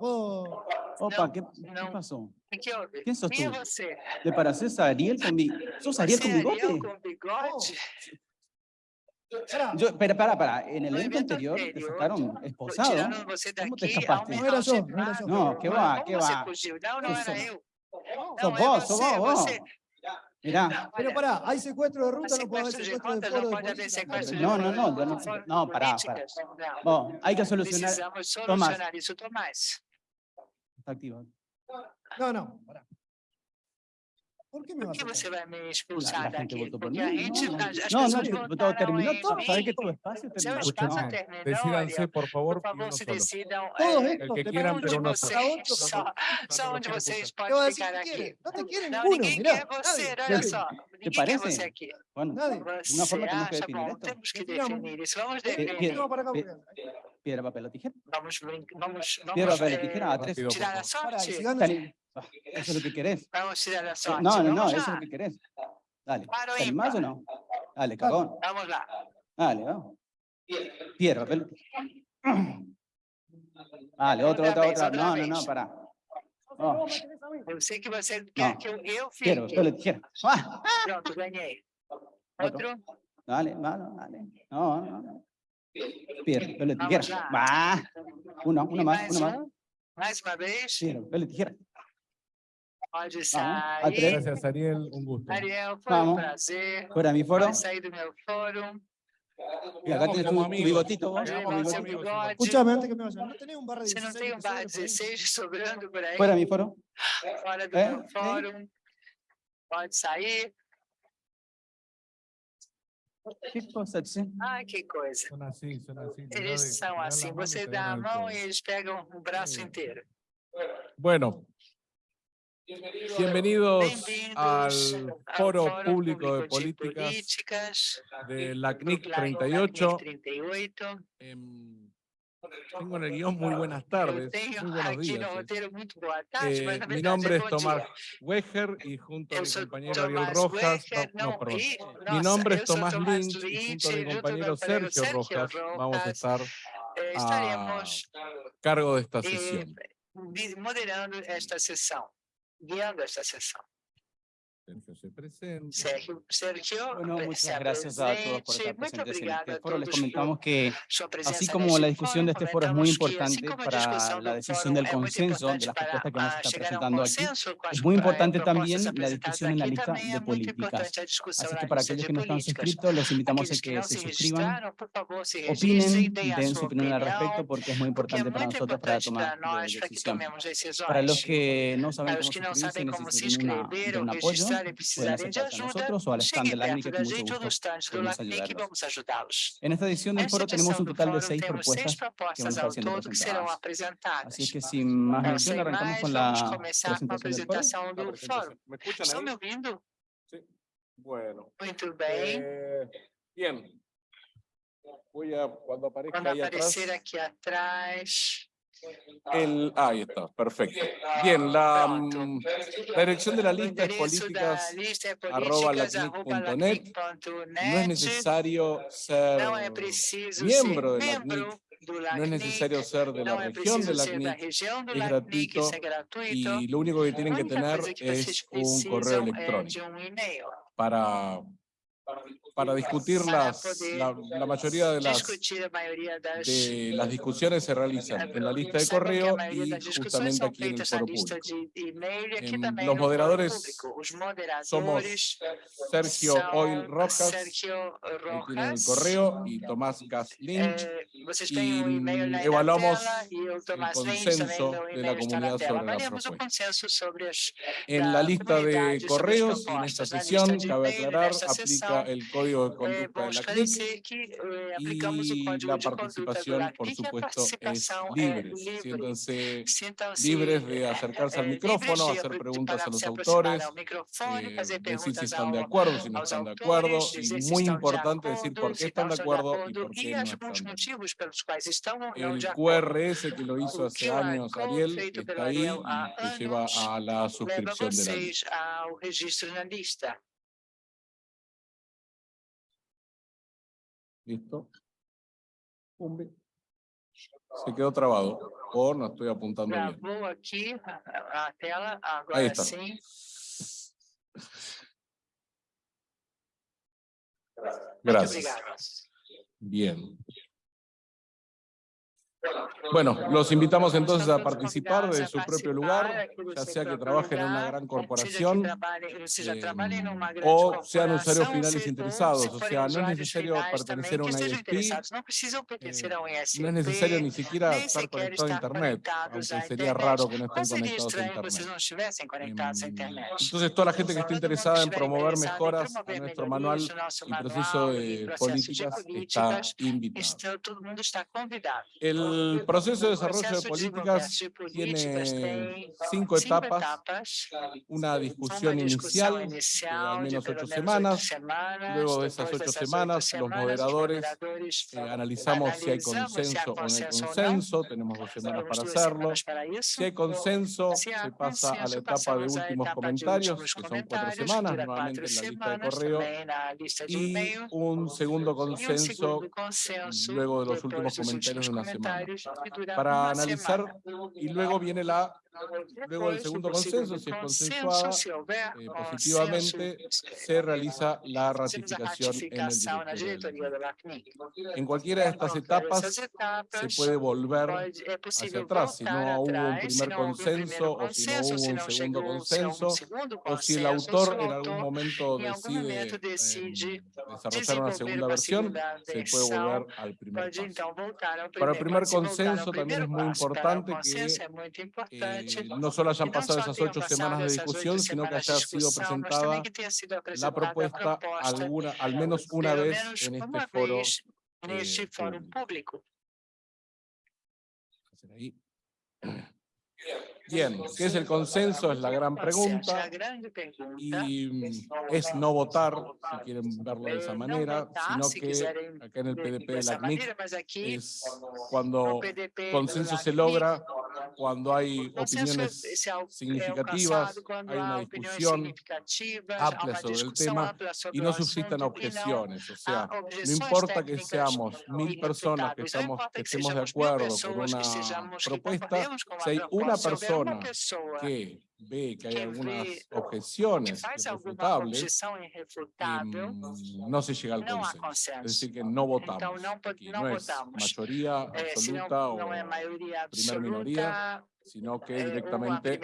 puedo... Opa, ¿qué, qué não. pasó? Que houve? ¿Quién sos Quem é tú? você? ¿Te pareces a Ariel con mi... ¿Sos Ariel con é bigote? Ariel com bigode? Pará, Yo, espera, para, para. En el No evento anterior te sacaron esposado. Como te escapaste? Não era eu, não era. Não, vá, Como que você vá. fugiu? Não, não era sos- eu. Sos Não, vos, sos vos, vos. Mirá. pero pará, hay secuestro de ruta, no puede haber de secuestro de foro não de de No, no, no, yo no- no, pará. Não. Vos, hay que solucionar. Tomás. Está activo. No, no, pará. ¿Por qué me Por vas que a me expulsar La gente por Porque mí. a gente, No, no, no, te- todo terminó todo. Sabés que tu espacio Seu terminó. espaço No. Decídanse, por favor, Por favor, se decidam Todos eh, estos El que te quieran, pero no solo. só, onde no vocês Te podem a ficar aqui. quiere. No te quiere ninguno, mirá. quer parece? você aqui. Bueno, Nadie. de una Você forma tenemos que definir esto. temos que definir. Vamos Eh, definir. No, Piedra, papel o tijera. Vamos, brin- vamos, Piedra, vamos papel o eh, tijera. A tres. Tirar a si sorte. Dale. Eso es lo que querés. Vamos tirar a Eh, sorte. No, no, no, Vamos eso es lo que querés. Dale. ¿Te animás o no? Dale, cagón. Vamos lá. Dale, vamos. Piedra, papel. Dale, otra, Outra otra, otra. outra No, no, no, pará. Oh, Eu sei que você quer Não. que eu, eu fique. papel o tijera. Ah, Pronto, ganhei. Otro. Outro. Dale, dale, dale. No, no, no. Piedra, papel tijera. Va. Uno, uno más, mais uno más. Mais uma vez. Piedra, papel o tijera. Pode sair. Gracias, Ariel. Un gusto. Ariel, foi um Vamos. prazer. Fuera mi foro. Sair do meu fórum. Y acá tienes como tu, bigotito. vos, Pode tu levar o seu bigotito. bigode. Escuchame, antes que me vaya. ¿No tenés un barra Você não 16? tem um que barra sobra por ahí? 16 sobrando por aí? Fuera mi foro. Fora do É? meu fórum. Pode sair. ¿Qué cosa, che? Ai, que coisa. Son así, son así. te da Eles são assim. Você dá a mão e eles pegam o braço inteiro. Bueno, bienvenidos al ao Foro Público de de Políticas Políticas de la CNIC Claro LACNIC 38. 38. Tengo en el guion muy buenas tardes, muy buenos días. eh. mi nombre es Tomás. Weger y junto a mi compañero Ariel Rojas, no, no, perdón. Mi nombre es Tomás Lynch y junto a mi compañero Sergio Rojas vamos a estar eh, a cargo de esta eh, sesión. moderando esta sessão, guiando esta sessão. Sergio se presenta. Sergio, Sergio Bueno, muchas se gracias a todos por estar presentes en este foro. Les comentamos que Así como la discusión de este foro es muy importante para la decisión del consenso de las propuestas que vamos a estar chegar a um presentando aquí, es muy eh, importante también la discusión en la lista de políticas. Así que para aquellos que no están suscritos, los invitamos a que se suscriban, opinen, a den su opinión al respecto porque es muy importante para nosotros para tomar para tomemos decisões. Para los que no saben cómo suscribirse necesitan un apoyo, pueden acercarse a nosotros o al stand de la que mucho gusto podemos ayudarlos. vamos ajudá-los. En esta edición del foro tenemos un total de seis propuestas que van a estar siendo presentadas. Así es que sin más mención arrancamos con la presentación del foro. fórum. ¿Me ouvindo? Sí. Bueno. Muito bem. eh, bien. Voy a, cuando aparezca Quando ahí atrás, aparecer aqui atrás, el, ah, ahí está, perfecto. Bien, la, mm, la dirección de la lista es políticas. arroba lacnic.net. No es necesario ser miembro de LACNIC, do no es necesario ser de la región de região do es gratuito y lo único que tienen que tener es un correo é electrónico. para, para discutir las, la, la mayoría de las, de las discusiones se realizan en la lista de correo y justamente aquí en el foro público. los moderadores Somos Sergio Oil Rojas, ahí tienen el correo, y Tomás Gas Lynch, eh, y, evaluamos e também, consenso de la comunidad sobre la propuesta. En la lista de correos en esta sesión, cabe aclarar, aplica el código de é conducta de la CNIC eh, y la participación, por supuesto, es é libre. Siéntanse libres de acercarse al eh, micrófono, hacer apro- preguntas a los autores, eh, fazer decir si están de acuerdo, si no están de acuerdo, y muy importante decir por qué están de acuerdo y por qué no están de acuerdo. El. QRS que lo hizo hace años Ariel está ahí y lleva a la suscripción de la lista. ¿Listo? Pumbe. Se quedó trabado. O no estoy apuntando bien. Aqui a, a tela, agora está. Muito Gracias. obrigado. Bien. Bueno, los invitamos entonces a participar a su propio lugar, ya sea que trabajen en una gran corporación eh, o sean usuarios finales interesados, o sea, no es necesario pertenecer a una ISP, ISP. no es necesario ni siquiera estar conectado a internet, aunque sería raro que no estén conectados a vocês internet. internet. Entonces, toda la gente que esté interesada en promover mejoras a nuestro manual y proceso de de políticas está invitado. El proceso de desarrollo de políticas tiene cinco etapas, una discusión inicial de inicial al menos ocho semanas, luego de esas ocho semanas, los moderadores, Eh, analizamos si hay consenso o no hay consenso tenemos dos semanas para hacerlo. Si hay consenso, Se pasa a la etapa de últimos comentarios, que son cuatro semanas, nuevamente en la lista de correo, y un segundo consenso luego de los últimos comentarios de una semana. Para analizar y luego viene la luego el segundo o consenso, si es consensuada, eh, positivamente se realiza la ratificación en el directorio. En cualquiera de estas etapas se puede volver é hacia atrás, si no hubo un primer consenso o si no hubo un segundo consenso o si el autor en algún momento decide eh, desarrollar una segunda versión, se puede volver al primer paso. Para el primer consenso también es muy importante que eh, no solo hayan pasado esas ocho semanas de discusión, sino que haya sido mas presentada la propuesta alguna, al menos una vez en este uma foro. eh, público. Bien, ¿qué es el consenso? Es la gran pregunta. Y mm, es no votar, si quieren verlo de Eh, esa não manera, sino que acá en el PDP de la CNIC es cuando consenso se logra, cuando hay opiniones significativas, hay una discusión amplia sobre el tema y no não objeciones. O sea, há no importa que seamos mil personas que, estamos, que estemos de acuerdo con una propuesta, si hay una persona que ve que hay algunas objeciones irrefutables, no se llega al consenso. Es decir, que no votamos. Aquí. no es mayoría Eh, absoluta o primeira absoluta, minoria, sino que eh, directamente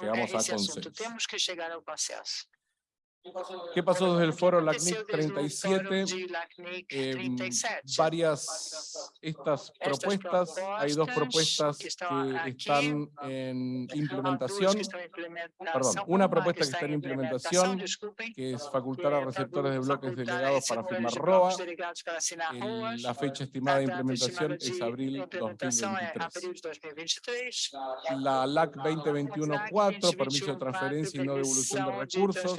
llegamos a consenso. ¿Qué pasó desde el foro LACNIC desde o 37? fórum de LACNIC Em, 37. varias estas propuestas, hay dos propuestas que están en implementación, em perdón, una propuesta que está en em implementación, que es facultar a receptores de bloques delegados para firmar ROA. El- la fecha estimada de implementación es abril implementação é 2023. abril de 2023. La LAC 2021-4, permiso de 2021-4, transferencia y no devolución de recursos,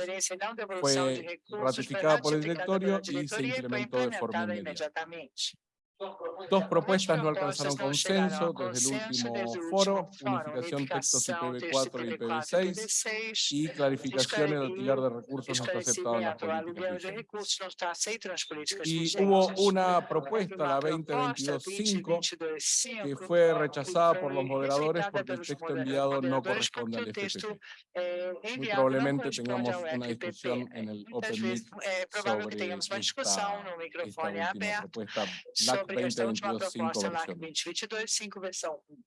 fue ratificada por el directorio y se implementó de forma inmediata. Dos propuestas. No alcanzaron consenso desde el último foro, unificación textos unificação, texto IPv4 y IPv4 e IPv6 IPv6, y clarificación el alquiler de recursos no está aceptado en las políticas Y hubo una propuesta, la proposta, 2022-5, 2022-5, que fue rechazada por los moderadores porque el texto enviado no corresponde al FPP. eh, Muy probablemente tengamos una discusión en el Muitas Open Meet sobre esta, esta última propuesta sobre esta última 2022-5 proposta LAC versión. 2022-5 versão 1.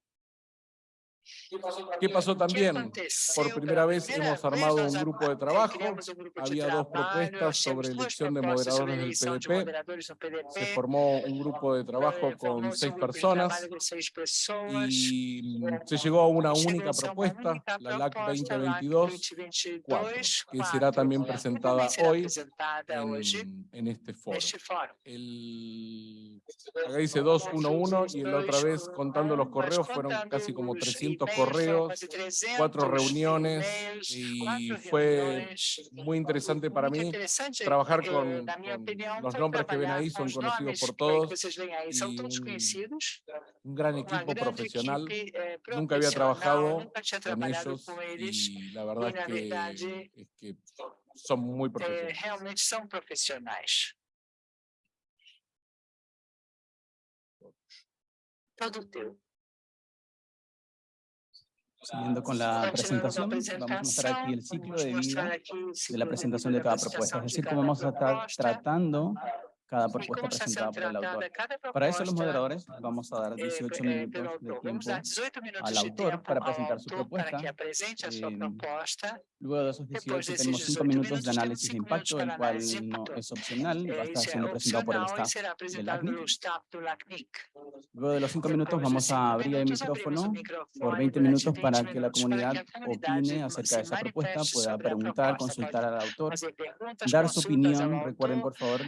¿Qué pasó también? Por primera vez hemos armado un a- grupo de trabajo. Había dos trabalho, propuestas sobre elección de moderadores del PDP. Se formó un grupo de trabajo con seis personas y mm, se llegó a una única propuesta, la LAC proposta, LAC 2022, 4, 2022, que será también presentada hoy en, en este foro. El, acá dice 211 y la otra vez contando los correos fueron casi como 300 300 correos, cuatro reuniones y fue muy interesante para mí trabajar con, con los nombres que ven ahí, son conocidos por todos y un, un gran equipo profesional. Nunca había trabajado con ellos y la verdad es que, es que son muy profesionales. todo teu. Siguiendo con la presentación, vamos a mostrar aquí el ciclo de vida de la presentación de cada propuesta. Es decir, cómo vamos a estar tratando cada propuesta presentada por el autor. Para eso los moderadores vamos a dar 18 minutos de tiempo al autor para presentar su em, propuesta. Luego de esos 18 tenemos 5 minutos de análisis de impacto, el cual no es opcional, va a estar siendo presentado por el staff del ACNIC. Luego de los 5 minutos vamos a abrir el micrófono por 20 minutos para que la comunidad opine acerca de esa propuesta, pueda preguntar, consultar al autor, dar su opinión. Recuerden, por favor,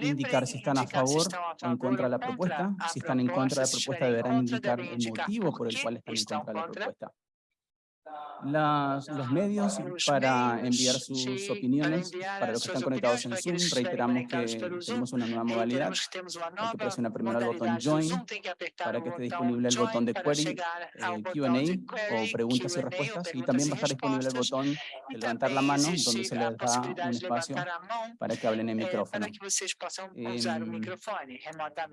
indicar si están a favor o en contra de la propuesta. Si están en contra de la propuesta, deberán indicar el motivo por el cual están en contra de la propuesta las, los medios para enviar sus opiniones. Para los que están conectados en Zoom, reiteramos que tenemos una nueva modalidad. Hay que presionar primero el botón Join para que eh, esté disponible el botón de Query, Q&A o preguntas y respuestas. Y también va a estar disponible el botón de levantar la mano, donde se les da un espacio para que hablen en micrófono. Em,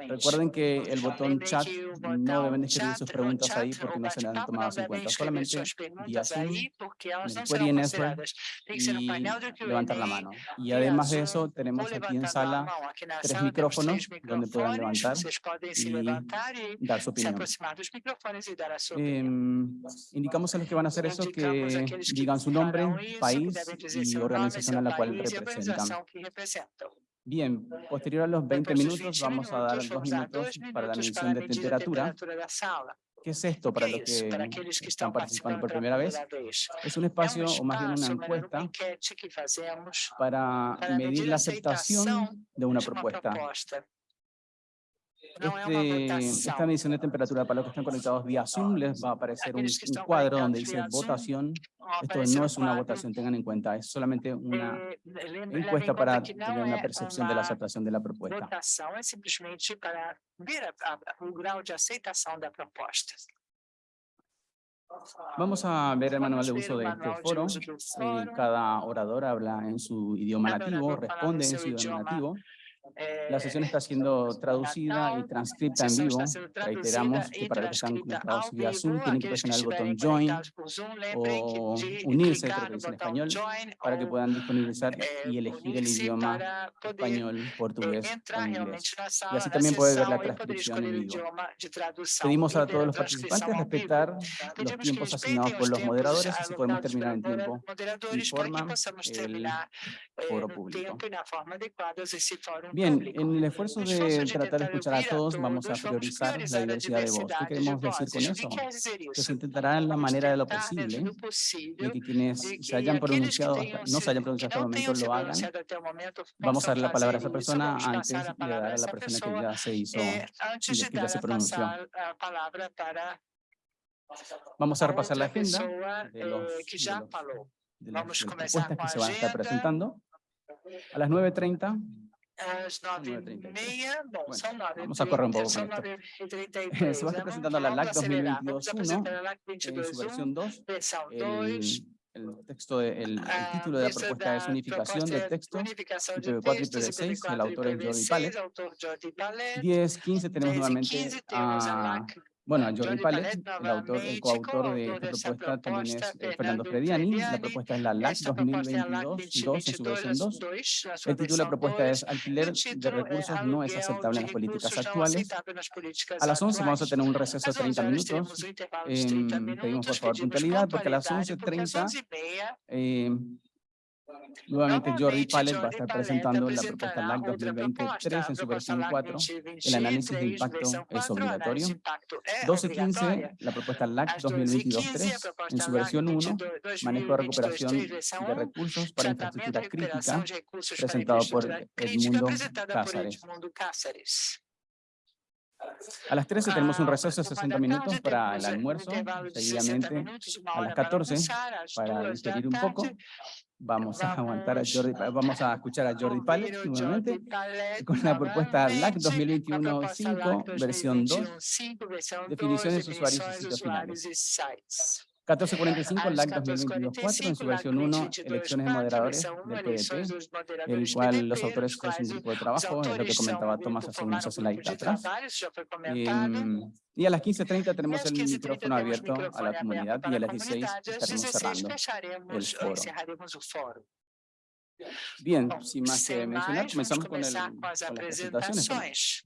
recuerden que el botón chat no deben escribir sus preguntas ahí porque no se las han tomado en cuenta. Solamente y azul, después INF y levantar la mano. Y además de eso, tenemos aquí en sala tres micrófonos donde puedan levantar y dar su opinión. Eh, indicamos a los que van a hacer eso que digan su nombre, país y organización a la cual representan. Bien, posterior a los 20 minutos vamos a dar dos minutos para la medición de temperatura ¿Qué es esto para los que, están participando por primera vez? Es un espacio, o más bien una encuesta, para medir la aceptación de una propuesta. Este, esta medición de temperatura para los que están conectados vía Zoom les va a aparecer un, un, cuadro donde dice votación. Esto no es una votación, tengan en cuenta, es solamente una encuesta para tener una percepción de la aceptación de la propuesta. es simplemente para ver grado de aceptación de la propuesta. Vamos a ver el manual de uso de este eh, foro. Cada orador habla en su idioma nativo, responde en su idioma nativo. La sesión está siendo traducida y transcripta en vivo. Reiteramos que para los que están conectados vía Zoom tienen que presionar el botón Join o unirse, creo que dice en español, para que puedan disponibilizar y elegir el idioma español, portugués o inglés. Y así también puede ver la transcripción en vivo. Pedimos a todos los participantes respetar los tiempos asignados por los moderadores, así podemos terminar en tiempo y forma el foro público. Bien, Bien, en el esfuerzo de tratar de escuchar a todos, vamos a priorizar la diversidad de voz. ¿Qué queremos decir con eso? Que se intentará en la manera de lo posible de que quienes se hayan pronunciado, no se hayan pronunciado hasta el momento, lo hagan. Vamos a darle la palabra a esa persona antes de dar a la persona que ya se hizo, que ya se pronunció. Vamos a repasar la agenda de los, de los, de las eh, propuestas que se van a estar presentando. A las 9.30 Ah, las nueve y media. Bueno, vamos a correr un poco. Se va a estar presentando la LAC 2022.1 en su versión 2. El, texto, el, título de la propuesta es Unificación del texto, el autor es Jordi 10, 15 tenemos nuevamente a bueno, Jordi Palet, el, autor, el coautor de esta propuesta también es eh, Fernando Frediani. La propuesta es la LAC 2022, 2 en su versión 2. El título de la propuesta es Alquiler de recursos no es aceptable en las políticas actuales. A las 11 vamos a tener un receso de 30 minutos. Eh, pedimos por favor puntualidad porque a las 11.30 eh, em, Nuevamente, Jordi Pales va a estar presentando la propuesta LAC 2023 en su versión 4. El análisis de impacto es obligatorio. 12.15, la propuesta LAC 2022-3 en su versión 1, manejo de recuperación de recursos para infraestructura crítica, presentado por Edmundo Cáceres. A las 13 tenemos un receso de 60 minutos para el almuerzo, seguidamente a las 14 para digerir un poco Vamos a aguantar a Jordi, vamos a escuchar a Jordi Pales nuevamente con la propuesta LAC 2021-5, versión 2, definiciones, usuarios y sitios finales. 1445, el às LAC 2022-4, en su 14:45, versión 1, 22, elecciones de 4, moderadores versão 1, del PDT, el cual los autores es un grupo de trabajo, es lo que comentaba Tomás hace unos slides atrás. comentado. Em, y a las 15.30 E tenemos el 15h30 micrófono abierto a la comunidad y a las 16 comunidade. Às estaremos 16 cerrando. el foro. Bien, Bom, sin más que mencionar, comenzamos con, el, con las presentaciones.